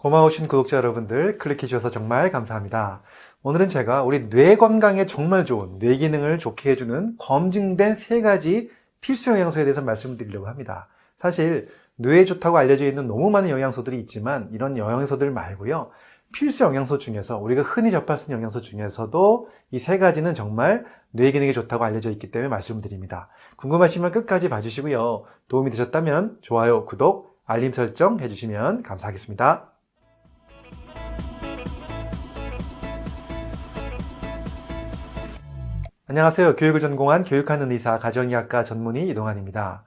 고마우신 구독자 여러분들 클릭해 주셔서 정말 감사합니다. 오늘은 제가 우리 뇌 건강에 정말 좋은 뇌 기능을 좋게 해주는 검증된 세 가지 필수 영양소에 대해서 말씀드리려고 합니다. 사실 뇌에 좋다고 알려져 있는 너무 많은 영양소들이 있지만 이런 영양소들 말고요. 필수 영양소 중에서 우리가 흔히 접할 수 있는 영양소 중에서도 이 세 가지는 정말 뇌 기능에 좋다고 알려져 있기 때문에 말씀을 드립니다. 궁금하시면 끝까지 봐주시고요. 도움이 되셨다면 좋아요, 구독, 알림 설정 해주시면 감사하겠습니다. 안녕하세요. 교육을 전공한 교육하는 의사 가정의학과 전문의 이동환입니다.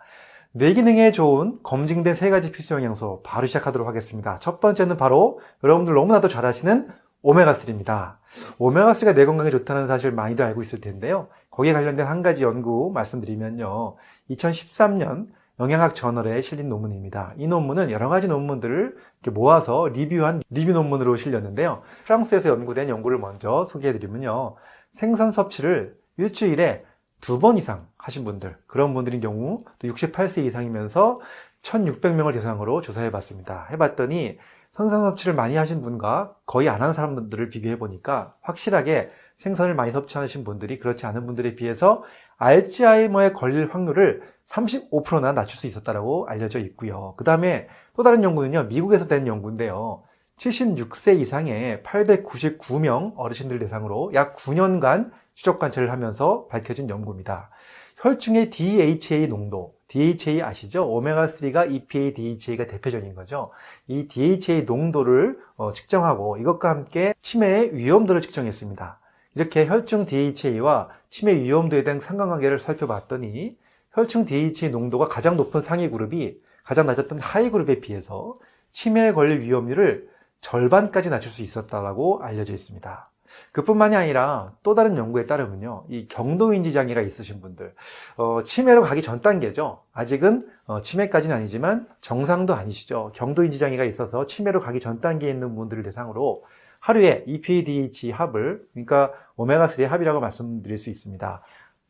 뇌기능에 좋은 검증된 세 가지 필수 영양소 바로 시작하도록 하겠습니다. 첫 번째는 바로 여러분들 너무나도 잘 아시는 오메가3입니다. 오메가3가 뇌 건강에 좋다는 사실 많이들 알고 있을 텐데요. 거기에 관련된 한 가지 연구 말씀드리면요. 2013년 영양학 저널에 실린 논문입니다. 이 논문은 여러 가지 논문들을 모아서 리뷰한 리뷰 논문으로 실렸는데요. 프랑스에서 연구된 연구를 먼저 소개해드리면요. 생선 섭취를 일주일에 두 번 이상 하신 분들 그런 분들인 경우 또 68세 이상이면서 1600명을 대상으로 조사해 봤습니다. 해봤더니 생선 섭취를 많이 하신 분과 거의 안 하는 사람들을 비교해 보니까 확실하게 생선을 많이 섭취하신 분들이 그렇지 않은 분들에 비해서 알츠하이머에 걸릴 확률을 35%나 낮출 수 있었다고 알려져 있고요. 그 다음에 또 다른 연구는요 미국에서 된 연구인데요 76세 이상의 899명 어르신들 대상으로 약 9년간 추적 관찰을 하면서 밝혀진 연구입니다. 혈중의 DHA 농도, DHA 아시죠? 오메가3가 EPA, DHA가 대표적인 거죠. 이 DHA 농도를 어, 측정하고 이것과 함께 치매의 위험도를 측정했습니다. 이렇게 혈중 DHA와 치매 위험도에 대한 상관관계를 살펴봤더니 혈중 DHA 농도가 가장 높은 상위 그룹이 가장 낮았던 하위 그룹에 비해서 치매에 걸릴 위험률을 절반까지 낮출 수 있었다고 알려져 있습니다. 그뿐만이 아니라 또 다른 연구에 따르면요 이 경도인지 장애가 있으신 분들 어, 치매로 가기 전 단계죠. 아직은 어, 치매까지는 아니지만 정상도 아니시죠. 경도인지 장애가 있어서 치매로 가기 전 단계에 있는 분들을 대상으로 하루에 EPADH 합을 그러니까 오메가3 합이라고 말씀드릴 수 있습니다.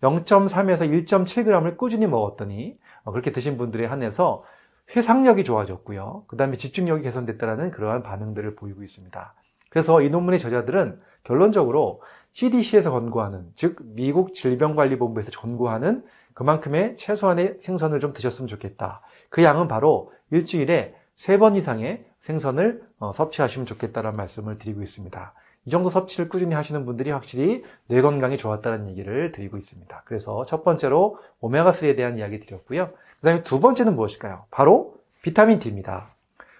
0.3에서 1.7g을 꾸준히 먹었더니 어, 그렇게 드신 분들에 한해서 회상력이 좋아졌고요. 그 다음에 집중력이 개선됐다는 그러한 반응들을 보이고 있습니다. 그래서 이 논문의 저자들은 결론적으로 CDC에서 권고하는 즉 미국 질병관리본부에서 권고하는 그만큼의 최소한의 생선을 좀 드셨으면 좋겠다. 그 양은 바로 일주일에 세 번 이상의 생선을 어, 섭취하시면 좋겠다는 말씀을 드리고 있습니다. 이 정도 섭취를 꾸준히 하시는 분들이 확실히 뇌 건강에 좋았다는 얘기를 드리고 있습니다. 그래서 첫 번째로 오메가3에 대한 이야기 드렸고요. 그 다음에 두 번째는 무엇일까요? 바로 비타민 D입니다.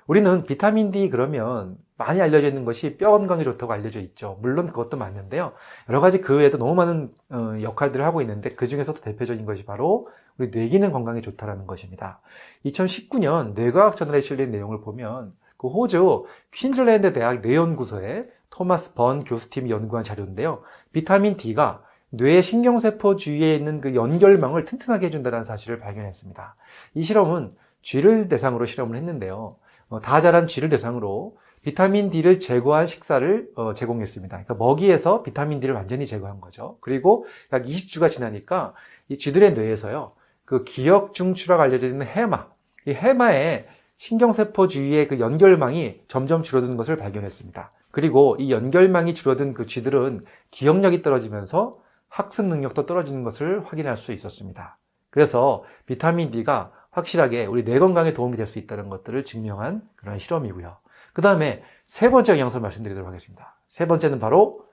우리는 비타민 D 그러면 많이 알려져 있는 것이 뼈 건강에 좋다고 알려져 있죠. 물론 그것도 맞는데요. 여러 가지 그 외에도 너무 많은 어, 역할들을 하고 있는데 그 중에서도 대표적인 것이 바로 우리 뇌기능 건강에 좋다는 것입니다. 2019년 뇌과학 저널에 실린 내용을 보면 그 호주 퀸즐랜드 대학 뇌연구소의 토마스 번 교수팀이 연구한 자료인데요. 비타민 D가 뇌 신경세포 주위에 있는 그 연결망을 튼튼하게 해준다는 사실을 발견했습니다. 이 실험은 쥐를 대상으로 실험을 했는데요. 어, 다 자란 쥐를 대상으로 비타민 D를 제거한 식사를 어, 제공했습니다. 그러니까 먹이에서 비타민 D를 완전히 제거한 거죠. 그리고 약 20주가 지나니까 이 쥐들의 뇌에서요. 그 기억 중추라고 알려져 있는 해마, 이 해마에 신경세포 주위의 그 연결망이 점점 줄어드는 것을 발견했습니다. 그리고 이 연결망이 줄어든 그 쥐들은 기억력이 떨어지면서 학습 능력도 떨어지는 것을 확인할 수 있었습니다. 그래서 비타민 D가 확실하게 우리 뇌 건강에 도움이 될 수 있다는 것들을 증명한 그런 실험이고요. 그 다음에 세 번째 영양소 말씀드리도록 하겠습니다. 세 번째는 바로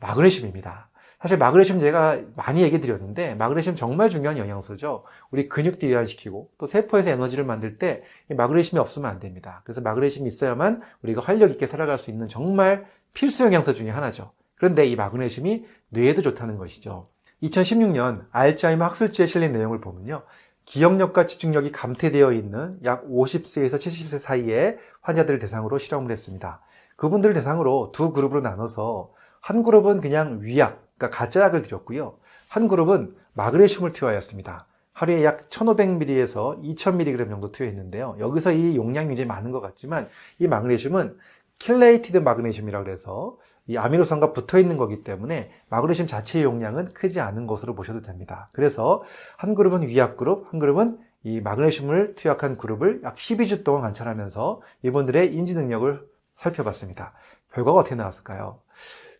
마그네슘입니다. 사실 마그네슘 제가 많이 얘기 드렸는데 마그네슘 정말 중요한 영양소죠. 우리 근육 디유화시키고 또 세포에서 에너지를 만들 때 마그네슘이 없으면 안 됩니다. 그래서 마그네슘이 있어야만 우리가 활력 있게 살아갈 수 있는 정말 필수 영양소 중에 하나죠. 그런데 이 마그네슘이 뇌에도 좋다는 것이죠. 2016년 알츠하이머 학술지에 실린 내용을 보면요. 기억력과 집중력이 감퇴되어 있는 약 50세에서 70세 사이의 환자들을 대상으로 실험을 했습니다. 그분들을 대상으로 두 그룹으로 나눠서 한 그룹은 그냥 위약, 그러니까 가짜약을 드렸고요. 한 그룹은 마그네슘을 투여하였습니다. 하루에 약 1500ml에서 2000mg 정도 투여했는데요. 여기서 이 용량이 굉장히 많은 것 같지만 이 마그네슘은 chelated 마그네슘이라고 해서 이 아미노산과 붙어 있는 거기 때문에 마그네슘 자체의 용량은 크지 않은 것으로 보셔도 됩니다. 그래서 한 그룹은 위약 그룹, 한 그룹은 이 마그네슘을 투약한 그룹을 약 12주 동안 관찰하면서 이분들의 인지 능력을 살펴봤습니다. 결과가 어떻게 나왔을까요?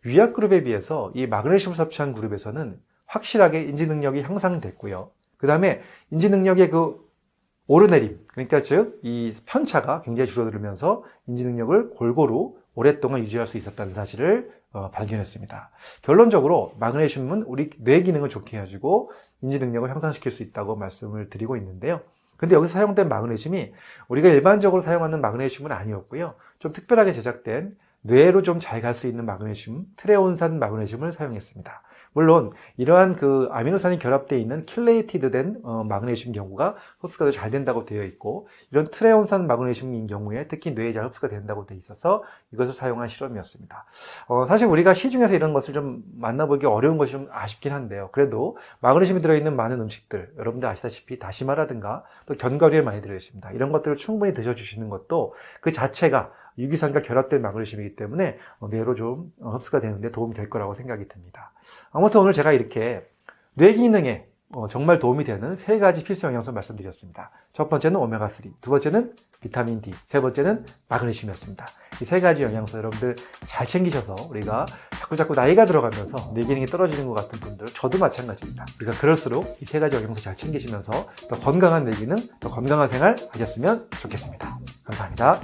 위약 그룹에 비해서 이 마그네슘을 섭취한 그룹에서는 확실하게 인지 능력이 향상됐고요. 그 다음에 인지 능력의 그 오르내림, 그러니까 즉 이 편차가 굉장히 줄어들면서 인지 능력을 골고루 오랫동안 유지할 수 있었다는 사실을 어, 발견했습니다. 결론적으로 마그네슘은 우리 뇌 기능을 좋게 해주고 인지 능력을 향상시킬 수 있다고 말씀을 드리고 있는데요. 근데 여기서 사용된 마그네슘이 우리가 일반적으로 사용하는 마그네슘은 아니었고요. 좀 특별하게 제작된 뇌로 좀 잘 갈 수 있는 마그네슘, 트레온산 마그네슘을 사용했습니다. 물론 이러한 그 아미노산이 결합되어 있는 킬레이티드된 어, 마그네슘 경우가 흡수가 더 잘 된다고 되어 있고 이런 트레온산 마그네슘인 경우에 특히 뇌에 잘 흡수가 된다고 되어 있어서 이것을 사용한 실험이었습니다. 어, 사실 우리가 시중에서 이런 것을 좀 만나보기 어려운 것이 좀 아쉽긴 한데요. 그래도 마그네슘이 들어있는 많은 음식들 여러분들 아시다시피 다시마라든가 또 견과류에 많이 들어있습니다. 이런 것들을 충분히 드셔주시는 것도 그 자체가 유기산과 결합된 마그네슘이기 때문에 어, 뇌로 좀 어, 흡수가 되는데 도움이 될 거라고 생각이 듭니다. 아무튼 오늘 제가 이렇게 뇌 기능에 어, 정말 도움이 되는 세 가지 필수 영양소 말씀드렸습니다. 첫 번째는 오메가3, 두 번째는 비타민 D, 세 번째는 마그네슘이었습니다. 이 세 가지 영양소 여러분들 잘 챙기셔서 우리가 자꾸 자꾸 나이가 들어가면서 뇌 기능이 떨어지는 것 같은 분들 저도 마찬가지입니다. 우리가 그럴수록 이 세 가지 영양소 잘 챙기시면서 더 건강한 뇌 기능, 더 건강한 생활 하셨으면 좋겠습니다. 감사합니다.